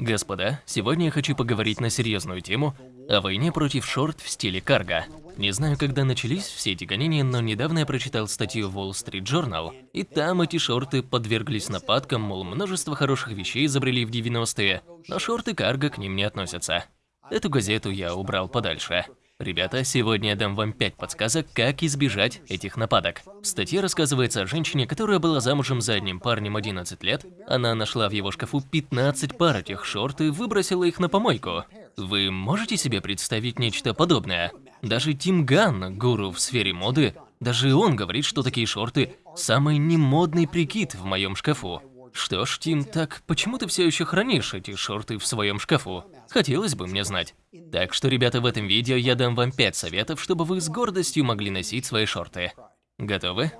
Господа, сегодня я хочу поговорить на серьезную тему о войне против шорт в стиле карго. Не знаю, когда начались все эти гонения, но недавно я прочитал статью в Wall Street Journal, и там эти шорты подверглись нападкам, мол, множество хороших вещей изобрели в 90-е, но шорты карго к ним не относятся. Эту газету я убрал подальше. Ребята, сегодня я дам вам 5 подсказок, как избежать этих нападок. В статье рассказывается о женщине, которая была замужем за одним парнем 11 лет. Она нашла в его шкафу 15 пар этих шорт и выбросила их на помойку. Вы можете себе представить нечто подобное? Даже Тим Ган, гуру в сфере моды, даже он говорит, что такие шорты – самый немодный прикид в моем шкафу. Что ж, Тим, так почему ты все еще хранишь эти шорты в своем шкафу? Хотелось бы мне знать. Так что, ребята, в этом видео я дам вам 5 советов, чтобы вы с гордостью могли носить свои шорты. Готовы?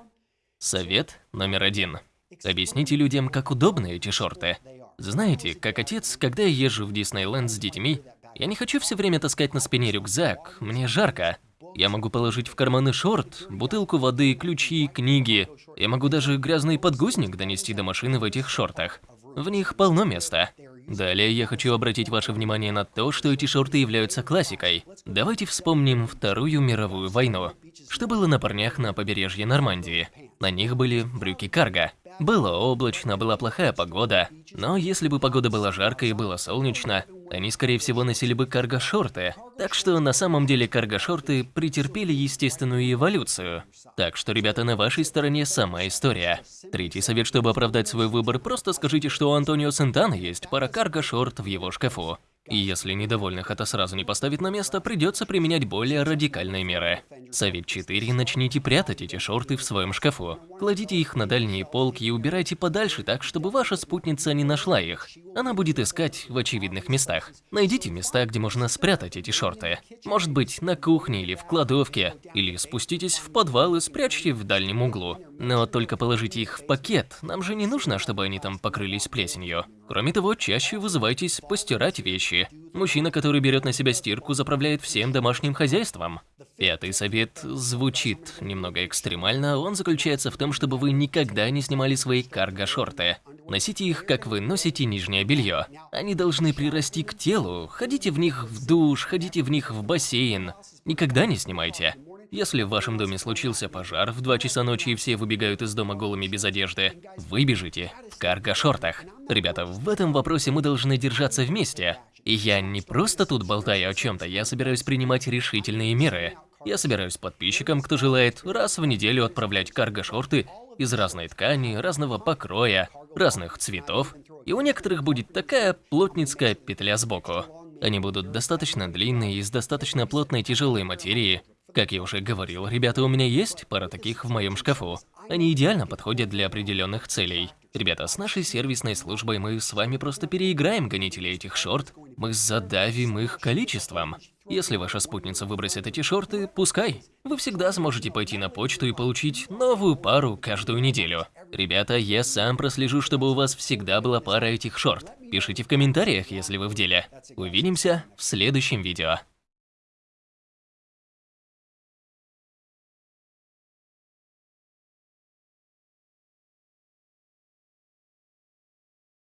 Совет номер один. Объясните людям, как удобны эти шорты. Знаете, как отец, когда я езжу в Диснейленд с детьми, я не хочу все время таскать на спине рюкзак, мне жарко. Я могу положить в карманы шорт, бутылку воды, ключи, книги. Я могу даже грязный подгузник донести до машины в этих шортах. В них полно места. Далее я хочу обратить ваше внимание на то, что эти шорты являются классикой. Давайте вспомним Вторую мировую войну. Что было на парнях на побережье Нормандии? На них были брюки карго. Было облачно, была плохая погода, но если бы погода была жаркой и было солнечно, они, скорее всего, носили бы карго-шорты. Так что на самом деле карго-шорты претерпели естественную эволюцию. Так что, ребята, на вашей стороне сама история. Третий совет, чтобы оправдать свой выбор, просто скажите, что у Антонио Сентана есть пара карго-шорт в его шкафу. И если недовольных это сразу не поставит на место, придется применять более радикальные меры. Совет 4. Начните прятать эти шорты в своем шкафу. Кладите их на дальние полки и убирайте подальше так, чтобы ваша спутница не нашла их. Она будет искать в очевидных местах. Найдите места, где можно спрятать эти шорты. Может быть, на кухне или в кладовке. Или спуститесь в подвал и спрячьте в дальнем углу. Но только положите их в пакет. Нам же не нужно, чтобы они там покрылись плесенью. Кроме того, чаще вызывайтесь постирать вещи. Мужчина, который берет на себя стирку, заправляет всем домашним хозяйством. Пятый совет звучит немного экстремально, он заключается в том, чтобы вы никогда не снимали свои карго-шорты. Носите их, как вы носите нижнее белье. Они должны прирасти к телу, ходите в них в душ, ходите в них в бассейн. Никогда не снимайте. Если в вашем доме случился пожар в 2 часа ночи и все выбегают из дома голыми без одежды, вы бежите в карго-шортах. Ребята, в этом вопросе мы должны держаться вместе. И я не просто тут болтаю о чем-то, я собираюсь принимать решительные меры. Я собираюсь подписчикам, кто желает, раз в неделю отправлять карго-шорты из разной ткани, разного покроя, разных цветов. И у некоторых будет такая плотницкая петля сбоку. Они будут достаточно длинные, из достаточно плотной тяжелой материи. Как я уже говорил, ребята, у меня есть пара таких в моем шкафу. Они идеально подходят для определенных целей. Ребята, с нашей сервисной службой мы с вами просто переиграем гонителей этих шорт, мы задавим их количеством. Если ваша спутница выбросит эти шорты, пускай. Вы всегда сможете пойти на почту и получить новую пару каждую неделю. Ребята, я сам прослежу, чтобы у вас всегда была пара этих шорт. Пишите в комментариях, если вы в деле. Увидимся в следующем видео.